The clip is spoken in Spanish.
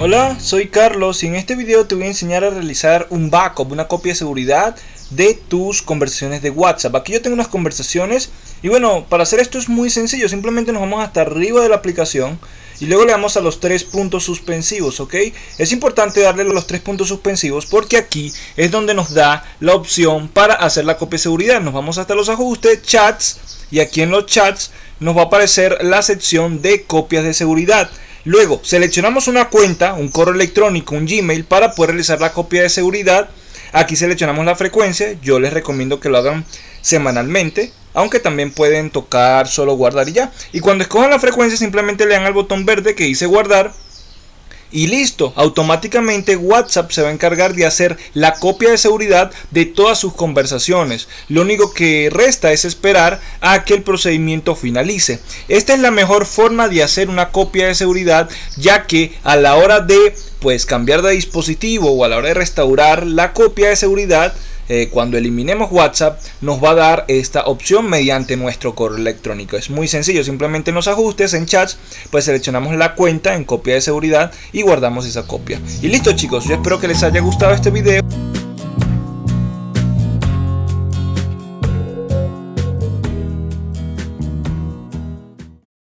Hola, soy Carlos y en este video te voy a enseñar a realizar un backup, una copia de seguridad de tus conversaciones de WhatsApp. Aquí yo tengo unas conversaciones y bueno, para hacer esto es muy sencillo, simplemente nos vamos hasta arriba de la aplicación y luego le damos a los tres puntos suspensivos, ¿ok? Es importante darle los tres puntos suspensivos porque aquí es donde nos da la opción para hacer la copia de seguridad. Nos vamos hasta los ajustes, chats y aquí en los chats nos va a aparecer la sección de copias de seguridad. Luego seleccionamos una cuenta, un correo electrónico, un Gmail para poder realizar la copia de seguridad. Aquí seleccionamos la frecuencia, yo les recomiendo que lo hagan semanalmente, aunque también pueden tocar solo guardar y ya. Y cuando escojan la frecuencia simplemente le dan al botón verde que dice guardar y listo, automáticamente WhatsApp se va a encargar de hacer la copia de seguridad de todas sus conversaciones. Lo único que resta es esperar a que el procedimiento finalice. Esta es la mejor forma de hacer una copia de seguridad ya que a la hora de pues cambiar de dispositivo o a la hora de restaurar la copia de seguridad eh, cuando eliminemos WhatsApp nos va a dar esta opción mediante nuestro correo electrónico. Es muy sencillo, simplemente en ajustes, en chats, pues seleccionamos la cuenta en copia de seguridad y guardamos esa copia. Y listo chicos, yo espero que les haya gustado este video.